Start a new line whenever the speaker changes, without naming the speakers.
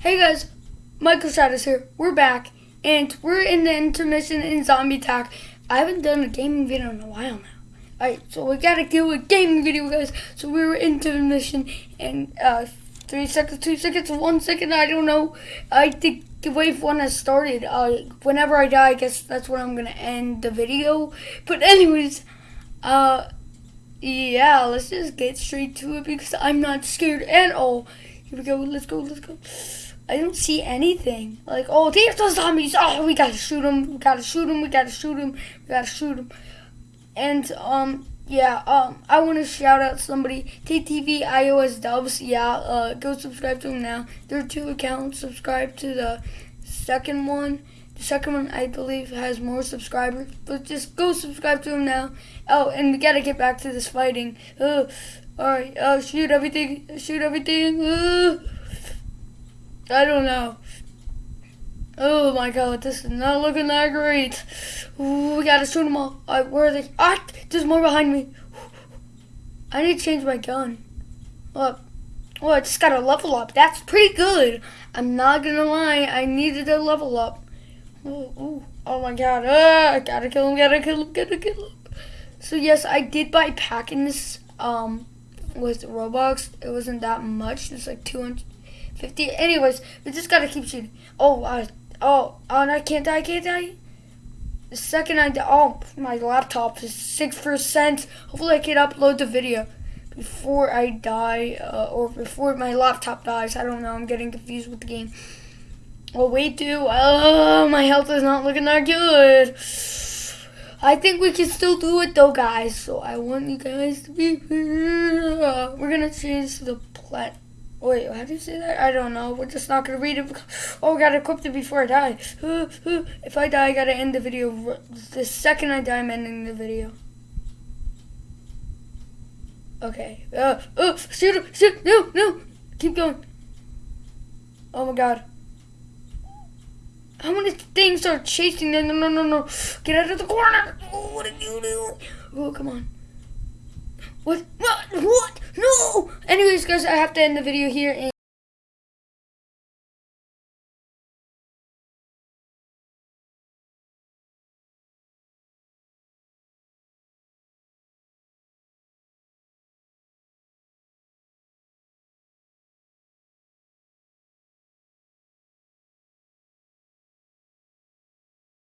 Hey guys, Michael Shadows here. We're back, and we're in the intermission in Zombie Attack. I haven't done a gaming video in a while now. Alright, so we gotta do a gaming video, guys. So we were into the mission, and uh, three seconds, two seconds, one second, I don't know. I think the wave one has started. Uh, whenever I die, I guess that's when I'm gonna end the video. But anyways, uh, yeah, let's just get straight to it because I'm not scared at all. Here we go. Let's go. Let's go. I don't see anything. Like, oh, there's the zombies. Oh, we gotta shoot them. We gotta shoot them. We gotta shoot them. We gotta shoot them. And um, yeah. Um, I want to shout out somebody. TTV iOS Dubs. Yeah. Uh, go subscribe to them now. There are two accounts. Subscribe to the second one. The second one, I believe, has more subscribers. But just go subscribe to them now. Oh, and we gotta get back to this fighting. Uh, all right. Uh, shoot everything. Shoot everything. I don't know. Oh my god, this is not looking that great. Ooh, we gotta shoot them all. All right, where are they? Ah, there's more behind me. I need to change my gun. Look. Oh, I just got a level up. That's pretty good. I'm not gonna lie. I needed a level up. Ooh, ooh. Oh my god. Uh, I gotta kill him, gotta kill him, gotta kill him. So yes, I did buy packing this um with Robux. It wasn't that much. It's like 200 50. Anyways, we just gotta keep shooting. Oh, uh, oh, oh, and I can't die, I can't die. The second I die, oh, my laptop is 6%. Hopefully I can upload the video before I die, uh, or before my laptop dies. I don't know, I'm getting confused with the game. Oh, wait, do. Oh, my health is not looking that good. I think we can still do it though, guys. So I want you guys to be. Uh, we're gonna change the plat. Wait, how do you say that? I don't know. We're just not gonna read it. Oh, I gotta equip it before I die. If I die, I gotta end the video. The second I die, I'm ending the video. Okay. Uh, oh, shoot him! Shoot! No! No! Keep going. Oh my god. How many things are chasing them? No, no, no, no. Get out of the corner. Oh, what did you do? Oh, come on. What? What? What? Anyways, guys, I have to end the video here.